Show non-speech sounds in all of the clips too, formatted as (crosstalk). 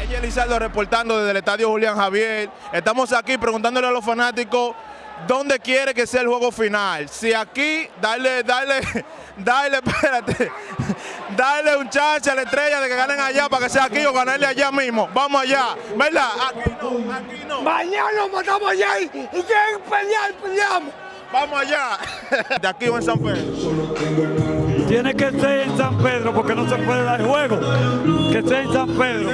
Ella Elizaldo reportando desde el estadio Julián Javier. Estamos aquí preguntándole a los fanáticos dónde quiere que sea el juego final. Si aquí, darle, darle, (laughs) darle, espérate, darle un chance a la estrella de que ganen allá para que sea aquí o ganarle allá mismo. Vamos allá, ¿verdad? Aquí no, aquí no. Mañana nos matamos allá y, y quieren pelear, peleamos. Vamos allá. (laughs) De aquí o en San Pedro. Tiene que ser en San Pedro porque no se puede dar juego. Que sea en San Pedro.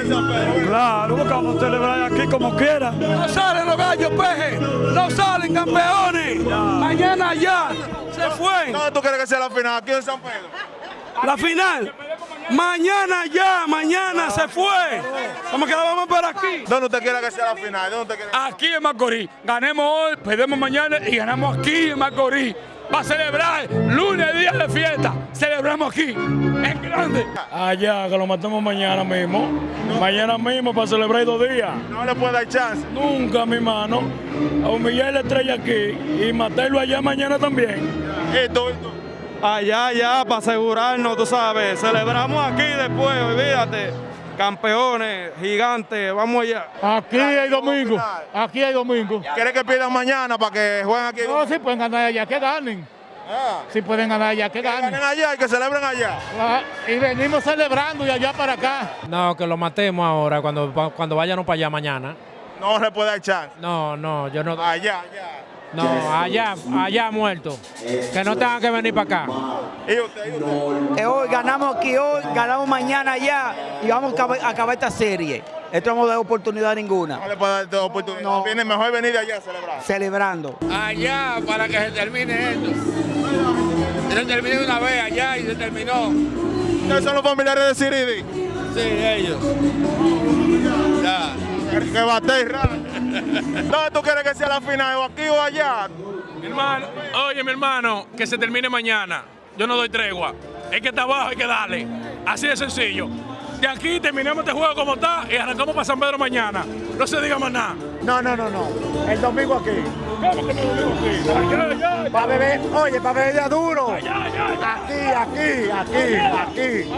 Claro, porque vamos a celebrar aquí como quiera. No salen los gallos, peje. No salen campeones. Mañana ya se fue. ¿Dónde tú quieres que sea la final? Aquí en San Pedro. La final. Mañana ya, mañana se fue. Vamos que la vamos por aquí. ¿Dónde usted quiere que sea la final? ¿Dónde usted quiere? Aquí en Macorís. Ganemos hoy, perdemos mañana y ganamos aquí en Macorís. Va a celebrar lunes, día de fiesta. Celebramos aquí, en grande. Allá, que lo matamos mañana mismo. Mañana mismo para celebrar dos días. No le puede dar chance. Nunca, mi mano. A humillar la estrella aquí y matarlo allá mañana también. Esto, esto. Allá, allá, para asegurarnos, tú sabes. Celebramos aquí después, olvídate. Campeones, gigantes, vamos allá. Aquí hay domingo. Aquí hay domingo. ¿Quiere que pierdan mañana para que jueguen aquí? No, si pueden ganar allá, que ganen. Ah, Si pueden ganar allá, que que ganen. ganen allá y que celebren allá. Ah, Y venimos celebrando de allá para acá. No, que lo matemos ahora, cuando, cuando vayan para allá mañana. No le puede dar chance. No, no, yo no. Allá, allá. No, allá, allá muerto. Que no tengan que venir para acá. Eh, hoy ganamos aquí hoy, ganamos mañana allá y vamos a acabar, esta serie. Esto no hemos dado oportunidad ninguna. No le puede dar oportunidad. No. Viene mejor venir de allá a celebrar. Celebrando. Allá para que se termine esto. Se termine de una vez allá y se terminó. ¿Ustedes son los familiares de Siridi? Sí, ellos. Ya. Que- bate raro. ¿Dónde tú quieres que sea la final? ¿O aquí o allá? Mi hermano, oye mi hermano, que se termine mañana. Yo no doy tregua. Es que está abajo, hay que darle. Así de sencillo. De aquí terminamos este juego como está y arrancamos para San Pedro mañana. No se diga más nada. No, no, no, no. El domingo aquí. ¿Cómo que lo digo aquí? Allá, allá, Para beber, oye, para beber ya duro. allá, allá. Aquí, aquí, aquí, aquí,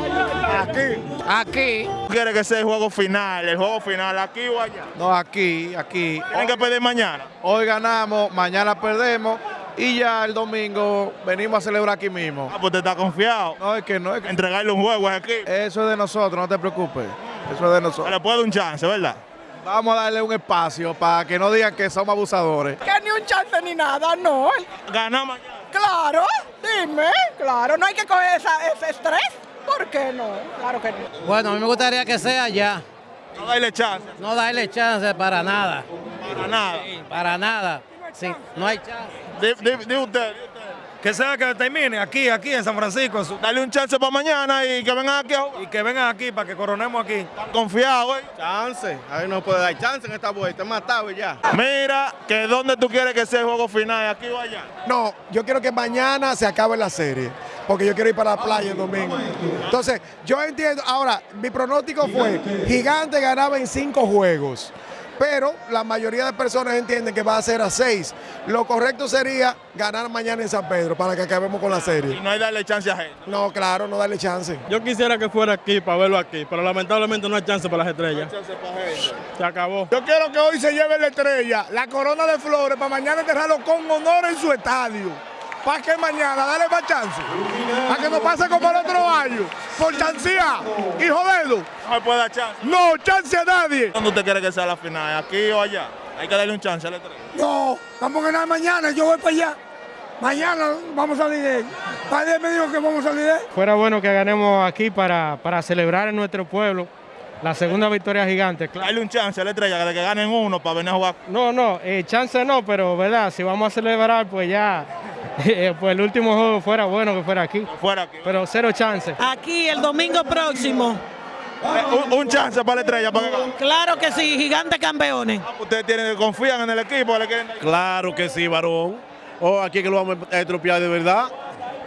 aquí. Aquí. ¿Tú quieres que sea el juego final? ¿El juego final aquí o allá? No, aquí, aquí. Tienen que pedir mañana. Hoy ganamos, mañana perdemos y ya el domingo venimos a celebrar aquí mismo. Ah, pues te está confiado. No, es que no, es que Entregarle un juego aquí. eso es de nosotros, no te preocupes. Eso es de nosotros. le puede dar un chance, ¿verdad? Vamos a darle un espacio para que no digan que somos abusadores. Que ni un chance ni nada, no. Mañana. Claro, dime, claro, no hay que coger esa- ese estrés. ¿Por qué no? Claro que no. Bueno, a mí me gustaría que sea allá. No darle chance. No darle chance para nada. Para nada. Para nada. Sí, no hay chance. Di, di- di usted. Que sea que termine aquí, aquí en San Francisco Dale un chance para mañana y que vengan aquí a jugar. y que vengan aquí para que coronemos aquí. Están confiados, ¿eh? Chance, a ver no puede dar chance en esta vuelta, es matado y ya. Mira, que dónde tú quieres que sea el juego final, aquí o allá. No, yo quiero que mañana se acabe la serie, porque yo quiero ir para la playa el domingo. Entonces, yo entiendo, ahora, mi pronóstico fue, Gigante ganaba en cinco juegos, pero la mayoría de personas entienden que va a ser a seis. Lo correcto sería ganar mañana en San Pedro para que acabemos con la Y serie. no hay darle chance a gente. No, claro, no darle chance. Yo quisiera que fuera aquí para verlo aquí, pero lamentablemente no hay chance para las estrellas. Chance para gente. Se acabó. Yo quiero que hoy se lleve la estrella, la corona de flores, para mañana enterrarlo con honor en su estadio. Para que mañana, dale más chance. Para que no pase como el otro año. Por chancía y joderlo. No me puede dar chance. No, chance a nadie. ¿Dónde usted quiere que sea la final, aquí o allá? Hay que darle un chance a la estrella. No, vamos a ganar mañana, yo voy para allá. Mañana vamos a salir de él. Padre me dijo que vamos a salir de él. Fuera bueno que ganemos aquí para, para celebrar en nuestro pueblo la segunda victoria gigante. claro. Darle un chance a la estrella de que ganen uno para venir a jugar. No, no, eh, chance no, pero verdad, si vamos a celebrar, pues ya, (laughs) pues el último juego fuera bueno que fuera aquí. Fuera aquí. Pero cero chance. Aquí el domingo próximo. Un, un chance para la estrella para que gane. Claro que sí, gigantes campeones. Ustedes tienen, confían en el equipo, le quieren Claro que sí, varón. O aquí que lo vamos a estropear de verdad.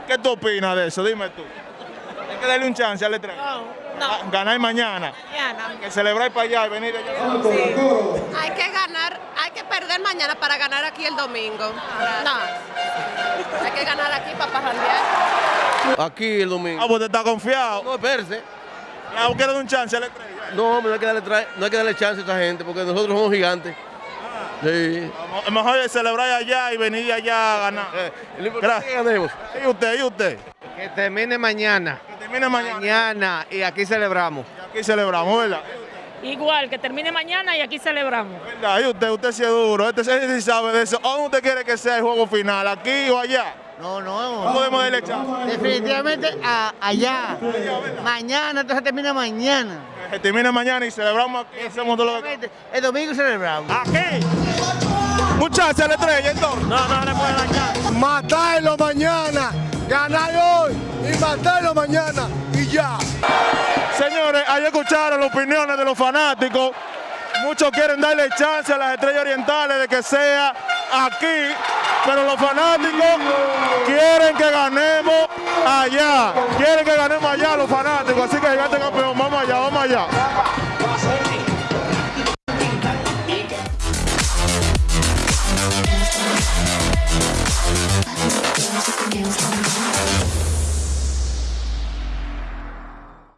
¿Qué tú opinas de eso? Dime tú. Hay que darle un chance a la estrella. Ah, Ganar mañana. Que celebrar para allá y venir allá. Hay que ganar, hay que perder mañana para ganar aquí el domingo. No, (laughs) hay que ganar aquí para parrandear. Aquí el domingo. Ah, pues te está confiado. No, espérese. Ah, ¿Quieres un chance a la estrella? No, no hay, que darle no hay que darle chance a esta gente porque nosotros somos gigantes. Sí. Vamos- Es mejor celebrar allá y venir allá a ganar. Eh, que ganemos. ¿Y usted? ¿Y usted? Que termine mañana. Que termine mañana. Mañana y aquí celebramos. Aquí celebramos, ¿verdad? Igual, que termine mañana y aquí celebramos. ¿Verdad? ¿Y usted? Usted sí es duro. Este sí sí sabe de eso. ¿Dónde usted quiere que sea el juego final? ¿Aquí o allá? No, no. No podemos darle chance. Definitivamente a- allá. Mañana, entonces termina mañana. Que termine mañana y celebramos aquí. Hacemos todo lo que... El domingo celebramos. ¡Aquí! A la estrella, entonces. No, no le puede chance. Matarlo mañana, ganar hoy y matarlo mañana y ya. Señores, ahí escucharon las opiniones fanáticos. Muchos quieren darle chance a las estrellas orientales de que sea aquí, pero los fanáticos quieren que ganemos allá. Quieren que ganemos allá los fanáticos. Así que gigante campeón, vamos allá, vamos allá.